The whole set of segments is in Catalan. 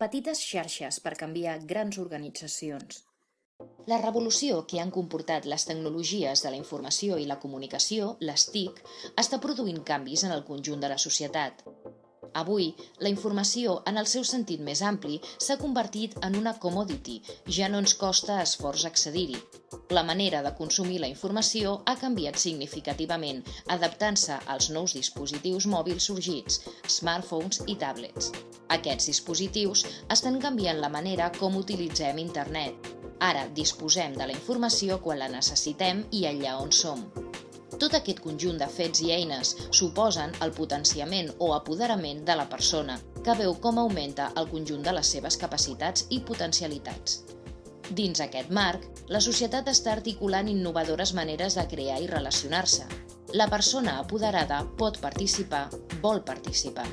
Petites xarxes per canviar grans organitzacions. La revolució que han comportat les tecnologies de la informació i la comunicació, les TIC, està produint canvis en el conjunt de la societat. Avui, la informació, en el seu sentit més ampli, s'ha convertit en una commodity, ja no ens costa esforç accedir-hi. La manera de consumir la informació ha canviat significativament, adaptant-se als nous dispositius mòbils sorgits, smartphones i tablets. Aquests dispositius estan canviant la manera com utilitzem internet. Ara disposem de la informació quan la necessitem i allà on som. Tot aquest conjunt de fets i eines suposen el potenciament o apoderament de la persona, que veu com augmenta el conjunt de les seves capacitats i potencialitats. Dins aquest marc, la societat està articulant innovadores maneres de crear i relacionar-se. La persona apoderada pot participar, vol participar.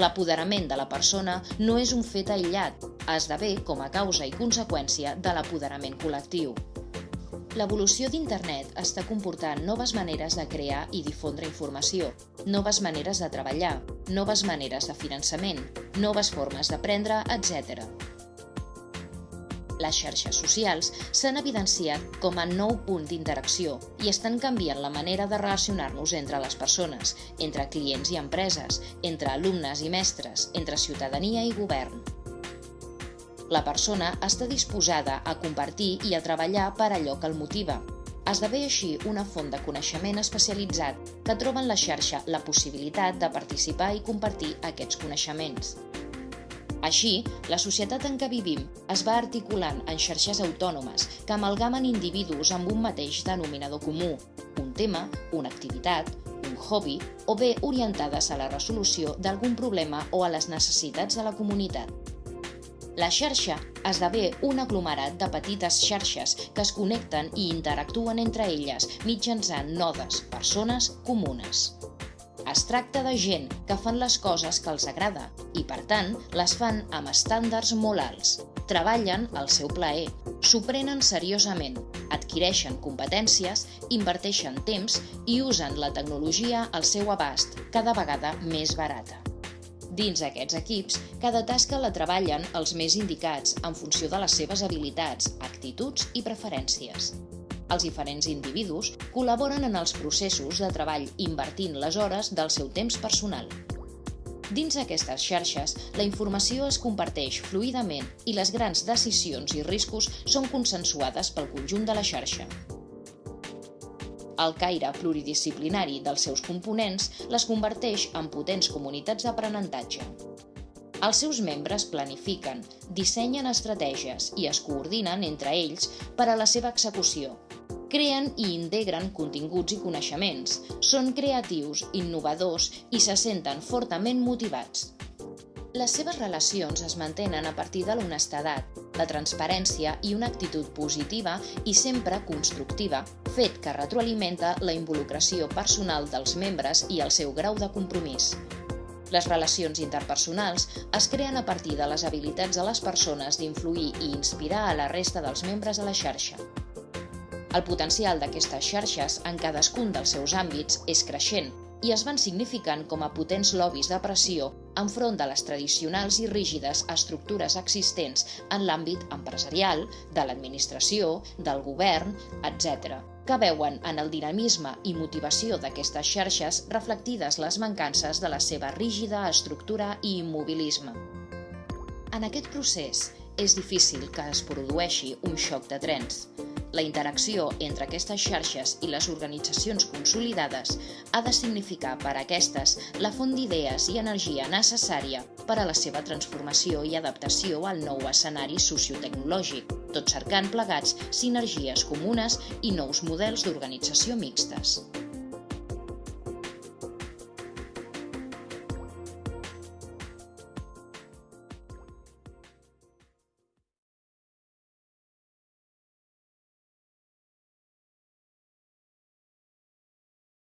L'apoderament de la persona no és un fet aïllat, esdevé com a causa i conseqüència de l'apoderament col·lectiu. L'evolució d'Internet està comportant noves maneres de crear i difondre informació, noves maneres de treballar, noves maneres de finançament, noves formes d'aprendre, etc. Les xarxes socials s'han evidenciat com a nou punt d'interacció i estan canviant la manera de relacionar-nos entre les persones, entre clients i empreses, entre alumnes i mestres, entre ciutadania i govern. La persona està disposada a compartir i a treballar per allò que el motiva. Esdevé així una font de coneixement especialitzat que troba en la xarxa la possibilitat de participar i compartir aquests coneixements. Així, la societat en què vivim es va articulant en xarxes autònomes que amalgamen individus amb un mateix denominador comú, un tema, una activitat, un hobby o bé orientades a la resolució d'algun problema o a les necessitats de la comunitat. La xarxa esdevé un aglomerat de petites xarxes que es connecten i interactuen entre elles mitjançant nodes, persones comunes. Es tracta de gent que fan les coses que els agrada i, per tant, les fan amb estàndards molt alts. Treballen al seu plaer, s'ho seriosament, adquireixen competències, inverteixen temps i usen la tecnologia al seu abast, cada vegada més barata. Dins aquests equips, cada tasca la treballen els més indicats en funció de les seves habilitats, actituds i preferències. Els diferents individus col·laboren en els processos de treball invertint les hores del seu temps personal. Dins aquestes xarxes, la informació es comparteix fluidament i les grans decisions i riscos són consensuades pel conjunt de la xarxa. El caire pluridisciplinari dels seus components les converteix en potents comunitats d'aprenentatge. Els seus membres planifiquen, dissenyen estratègies i es coordinen entre ells per a la seva execució. Creen i integren continguts i coneixements, són creatius, innovadors i se senten fortament motivats. Les seves relacions es mantenen a partir de l'honestedat, la transparència i una actitud positiva i sempre constructiva, fet que retroalimenta la involucració personal dels membres i el seu grau de compromís. Les relacions interpersonals es creen a partir de les habilitats de les persones d'influir i inspirar a la resta dels membres de la xarxa. El potencial d'aquestes xarxes en cadascun dels seus àmbits és creixent i es van significant com a potents lobbies de pressió enfront de les tradicionals i rígides estructures existents en l'àmbit empresarial, de l'administració, del govern, etc., que veuen en el dinamisme i motivació d'aquestes xarxes reflectides les mancances de la seva rígida estructura i immobilisme. En aquest procés, és difícil que es produeixi un xoc de trens. La interacció entre aquestes xarxes i les organitzacions consolidades ha de significar per a aquestes la font d'idees i energia necessària per a la seva transformació i adaptació al nou escenari sociotecnològic, tot cercant plegats sinergies comunes i nous models d'organització mixtes.